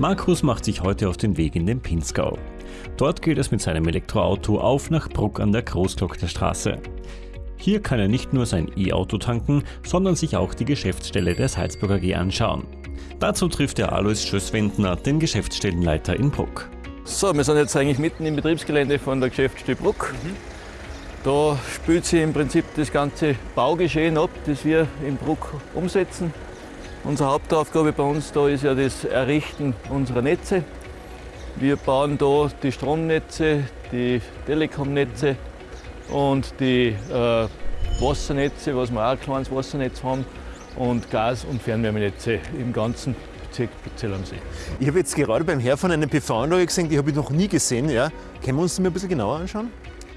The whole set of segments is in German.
Markus macht sich heute auf den Weg in den Pinzgau. Dort geht es mit seinem Elektroauto auf nach Bruck an der Großglocknerstraße. Hier kann er nicht nur sein E-Auto tanken, sondern sich auch die Geschäftsstelle der Salzburger AG anschauen. Dazu trifft er Alois Schösswendner, den Geschäftsstellenleiter in Bruck. So, wir sind jetzt eigentlich mitten im Betriebsgelände von der Geschäftsstelle Bruck. Mhm. Da spielt sich im Prinzip das ganze Baugeschehen ab, das wir in Bruck umsetzen. Unsere Hauptaufgabe bei uns da ist ja das Errichten unserer Netze. Wir bauen da die Stromnetze, die Telekomnetze und die äh, Wassernetze, was wir auch ein kleines Wassernetz haben, und Gas- und Fernwärmenetze im ganzen Bezirk Zell am See. Ich habe jetzt gerade beim Herfahren eine PV-Anlage gesehen, die habe ich noch nie gesehen. Ja. Können wir uns die mal ein bisschen genauer anschauen?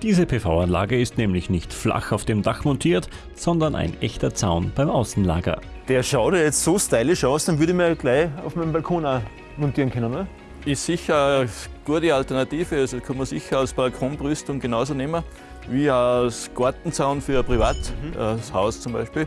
Diese PV-Anlage ist nämlich nicht flach auf dem Dach montiert, sondern ein echter Zaun beim Außenlager. Der schaut ja jetzt so stylisch aus, dann würde ich mir gleich auf meinem Balkon auch montieren können, oder? Ist sicher eine gute Alternative, also kann man sicher als Balkonbrüstung genauso nehmen, wie als Gartenzaun für ein Privathaus mhm. zum Beispiel.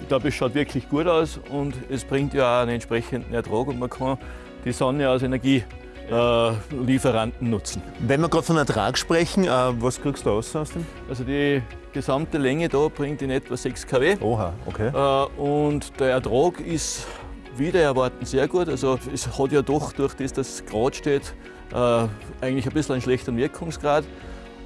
Ich glaube, es schaut wirklich gut aus und es bringt ja auch einen entsprechenden Ertrag und man kann die Sonne als Energielieferanten nutzen. Wenn wir gerade von Ertrag sprechen, äh, was kriegst du aus aus dem? Also die gesamte Länge da bringt in etwa 6 kW. Oha, okay. Äh, und der Ertrag ist wieder erwarten sehr gut. Also es hat ja doch durch das, dass es gerade steht, äh, eigentlich ein bisschen einen schlechteren Wirkungsgrad.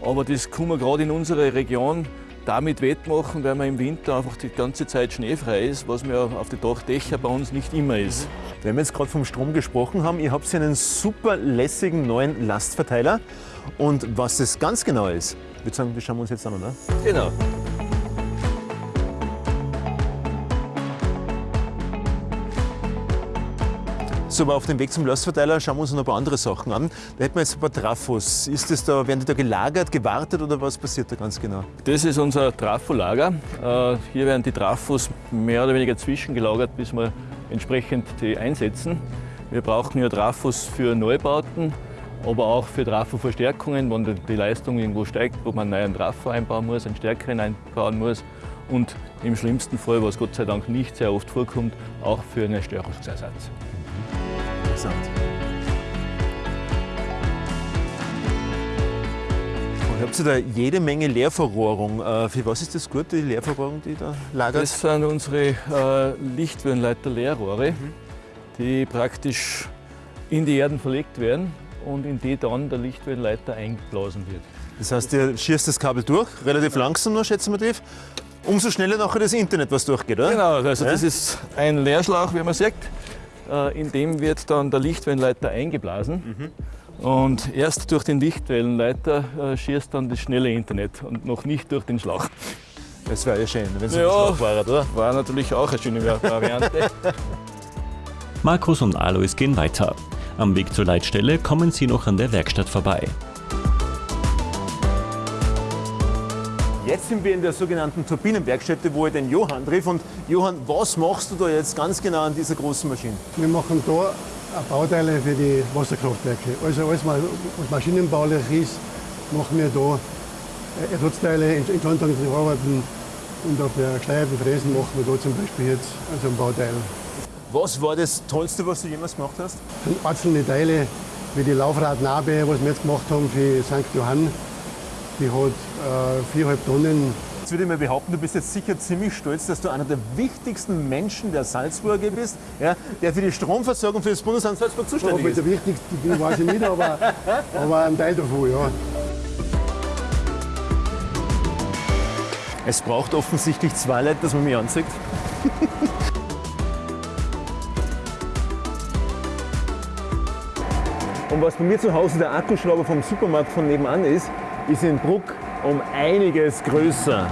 Aber das kann man gerade in unserer Region damit wettmachen, weil man im Winter einfach die ganze Zeit schneefrei ist, was mir auf den Dachdächern bei uns nicht immer ist. Wenn wir jetzt gerade vom Strom gesprochen haben, ihr habt einen super lässigen neuen Lastverteiler. Und was das ganz genau ist, ich würde sagen, das schauen wir uns jetzt an, oder? Genau. So, aber auf dem Weg zum Lastverteiler schauen wir uns noch ein paar andere Sachen an. Da hätten wir jetzt ein paar Trafos. Ist das da, werden die da gelagert, gewartet oder was passiert da ganz genau? Das ist unser Trafolager. Äh, hier werden die Trafos mehr oder weniger zwischengelagert, bis wir entsprechend die einsetzen. Wir brauchen ja Trafos für Neubauten, aber auch für Trafo-Verstärkungen, wenn die Leistung irgendwo steigt, wo man einen neuen Trafo einbauen muss, einen stärkeren einbauen muss und im schlimmsten Fall, was Gott sei Dank nicht sehr oft vorkommt, auch für einen Störungsersatz Und habt ihr da jede Menge Leerverrohrung. Äh, für was ist das gut, die Leerverrohrung, die da lagert? Das sind unsere äh, Lichtwellenleiter-Leerrohre, mhm. die praktisch in die Erden verlegt werden und in die dann der Lichtwellenleiter eingeblasen wird. Das heißt, ihr schießt das Kabel durch, relativ langsam noch, schätzen wir tief. Umso schneller nachher das Internet, was durchgeht, oder? Genau, also ja? das ist ein Leerschlauch, wie man sieht. Äh, in dem wird dann der Lichtwellenleiter eingeblasen. Mhm. Und erst durch den Lichtwellenleiter äh, schießt dann das schnelle Internet und noch nicht durch den Schlauch. Das wäre ja schön, wenn es ja, ein Schlauch war, oder? War natürlich auch eine schöne Variante. Markus und Alois gehen weiter. Am Weg zur Leitstelle kommen sie noch an der Werkstatt vorbei. Jetzt sind wir in der sogenannten Turbinenwerkstätte, wo ich den Johann treffe. Und Johann, was machst du da jetzt ganz genau an dieser großen Maschine? Wir machen da Bauteile für die Wasserkraftwerke. Also alles, was maschinenbaulich ist, machen wir da Ersatzteile, Instandhaltung Arbeiten und auf der geschleierten Fräsen machen wir da zum Beispiel jetzt also ein Bauteil. Was war das Tollste, was du jemals gemacht hast? Das sind einzelne Teile, wie die Laufradnabe, was wir jetzt gemacht haben für St. Johann. Die hat viereinhalb Tonnen. Jetzt würde ich mal behaupten, du bist jetzt sicher ziemlich stolz, dass du einer der wichtigsten Menschen der Salzburger bist, ja, der für die Stromversorgung für das Bundesland Salzburg zuständig ist. der wichtigste bin, weiß ich nicht, aber, aber ein Teil davon, ja. Es braucht offensichtlich zwei Leute, dass man mich anzeigt. Und was bei mir zu Hause der Akkuschrauber vom Supermarkt von nebenan ist, ist in Bruck um einiges größer.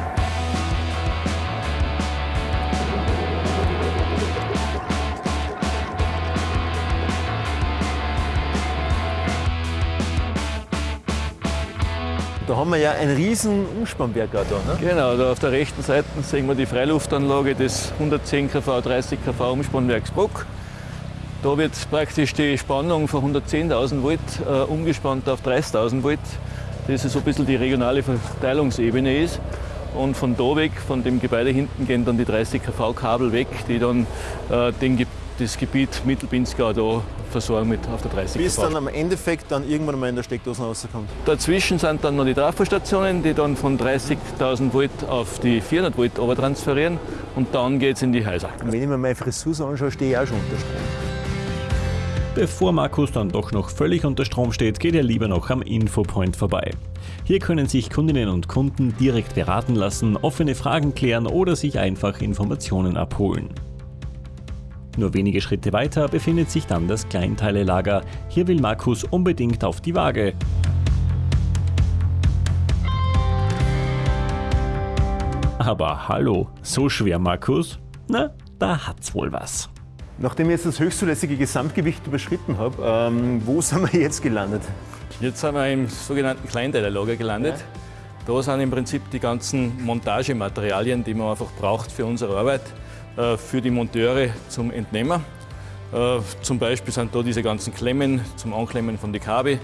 Da haben wir ja ein riesen Umspannwerk da. Ne? Genau, da auf der rechten Seite sehen wir die Freiluftanlage des 110 kV, 30 kV Umspannwerks Bruck. Da wird praktisch die Spannung von 110.000 Volt äh, umgespannt auf 30.000 Volt das so ein bisschen die regionale Verteilungsebene ist. Und von da weg, von dem Gebäude hinten, gehen dann die 30 kV-Kabel weg, die dann äh, den das Gebiet Mittelpinzgau da versorgen mit auf der 30 Bis dann am Endeffekt dann irgendwann mal in der Steckdose rauskommt. Dazwischen sind dann noch die Trafostationen, die dann von 30.000 Volt auf die 400 Volt transferieren und dann geht es in die Häuser. Wenn ich mir meine Frisur anschaue, stehe ich auch schon unter Strom. Bevor Markus dann doch noch völlig unter Strom steht, geht er lieber noch am Infopoint vorbei. Hier können sich Kundinnen und Kunden direkt beraten lassen, offene Fragen klären oder sich einfach Informationen abholen. Nur wenige Schritte weiter befindet sich dann das Kleinteilelager. Hier will Markus unbedingt auf die Waage. Aber hallo, so schwer Markus? Na, da hat's wohl was. Nachdem ich jetzt das höchstzulässige Gesamtgewicht überschritten habe, ähm, wo sind wir jetzt gelandet? Jetzt sind wir im sogenannten Kleinteilerlager gelandet. Da sind im Prinzip die ganzen Montagematerialien, die man einfach braucht für unsere Arbeit, äh, für die Monteure zum Entnehmen. Äh, zum Beispiel sind da diese ganzen Klemmen zum Anklemmen von den Kabel,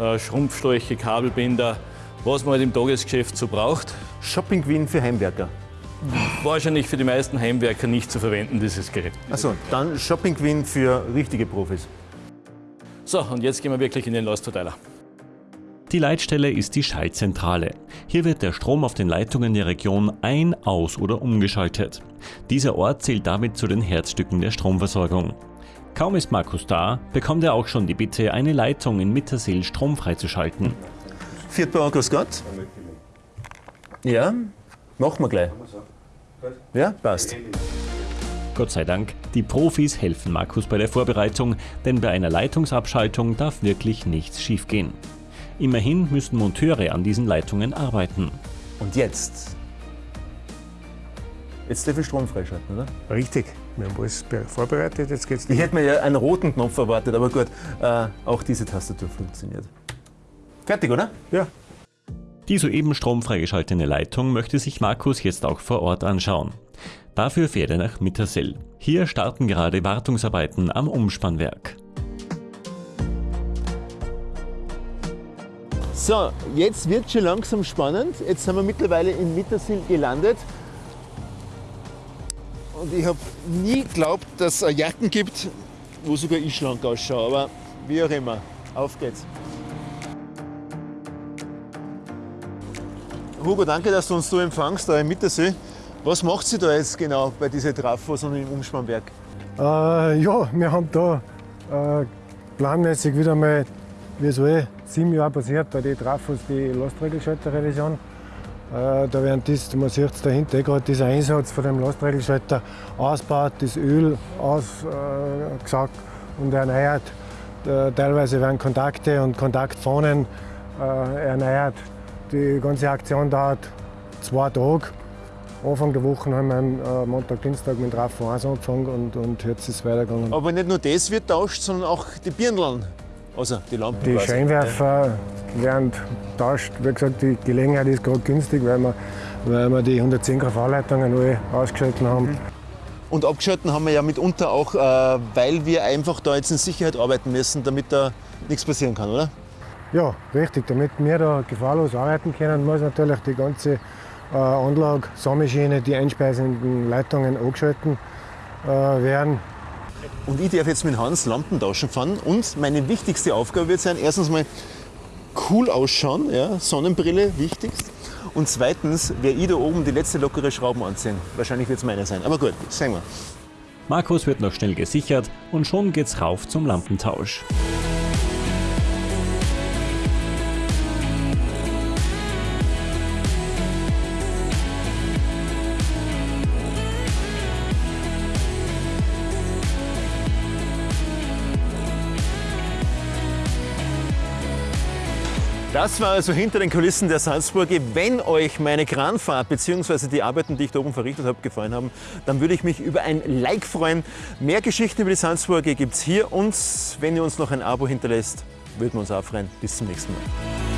äh, Schrumpfschläuche, Kabelbinder, was man halt im Tagesgeschäft so braucht. Shopping Queen für Heimwerker. Wahrscheinlich für die meisten Heimwerker nicht zu verwenden, dieses Gerät. Achso, dann Shopping Queen für richtige Profis. So, und jetzt gehen wir wirklich in den Lastverteiler. Die Leitstelle ist die Schaltzentrale. Hier wird der Strom auf den Leitungen der Region ein-, aus- oder umgeschaltet. Dieser Ort zählt damit zu den Herzstücken der Stromversorgung. Kaum ist Markus da, bekommt er auch schon die Bitte, eine Leitung in Mittersill stromfrei zu schalten. Viertbauer, grüß Gott. Ja, machen wir gleich. Ja, passt. Gott sei Dank, die Profis helfen Markus bei der Vorbereitung, denn bei einer Leitungsabschaltung darf wirklich nichts schiefgehen. Immerhin müssen Monteure an diesen Leitungen arbeiten. Und jetzt? Jetzt darf ich Strom freischalten, oder? Richtig, wir haben alles be- vorbereitet, jetzt geht's Ich hätte mir ja einen roten Knopf erwartet, aber gut, äh, auch diese Tastatur funktioniert. Fertig, oder? Ja, Die soeben stromfrei geschaltete Leitung möchte sich Markus jetzt auch vor Ort anschauen. Dafür fährt er nach Mittersill. Hier starten gerade Wartungsarbeiten am Umspannwerk. So, jetzt wird schon langsam spannend. Jetzt sind wir mittlerweile in Mittersill gelandet. Und ich habe nie geglaubt, dass es Jacken gibt, wo sogar ich schlank ausschaue. Aber wie auch immer, auf geht's. Hugo, danke, dass du uns so empfangst, da im Mittersee. Was macht sie da jetzt genau bei diesen Trafos und im Umspannwerk? äh, ja, wir haben da äh, planmäßig wieder mal, wie es eh sieben Jahre passiert, bei den Trafos die Lastregelschalter-Revision. Äh, da werden das, man sieht es dahinter, eh gerade dieser Einsatz von dem Lastregelschalter ausgebaut, das Öl ausgesaugt und erneuert. Äh, teilweise werden Kontakte und Kontaktfahnen äh, erneuert. Die ganze Aktion dauert zwei Tage. Anfang der Woche haben wir am äh, Montag, Dienstag mit Trafo 1 angefangen und, und jetzt ist es weitergegangen. Aber nicht nur das wird tauscht, sondern auch die Birneln. Also die Lampen. Die. Scheinwerfer werden tauscht. Wie gesagt, die Gelegenheit ist gerade günstig, weil wir, weil wir die 110 kV-Leitungen alle ausgeschaltet haben. Und abgeschalten haben wir ja mitunter auch, äh, weil wir einfach da jetzt in Sicherheit arbeiten müssen, damit da nichts passieren kann, oder? Ja, richtig. Damit wir da gefahrlos arbeiten können, muss natürlich die ganze äh, Anlage, Sammelschiene, die einspeisenden Leitungen angeschalten äh, werden. Und ich darf jetzt mit Hans Lampen tauschen fahren und meine wichtigste Aufgabe wird sein, erstens mal cool ausschauen, ja, Sonnenbrille wichtigst. Und zweitens werde ich da oben die letzte lockere Schrauben anziehen. Wahrscheinlich wird es meine sein. Aber gut, sehen wir. Markus wird noch schnell gesichert und schon geht's rauf zum Lampentausch. Das war also hinter den Kulissen der Salzburger. Wenn euch meine Kranfahrt bzw. die Arbeiten, die ich da oben verrichtet habe, gefallen haben, dann würde ich mich über ein Like freuen. Mehr Geschichten über die Salzburger gibt es hier und wenn ihr uns noch ein Abo hinterlässt, würden wir uns auch freuen. Bis zum nächsten Mal.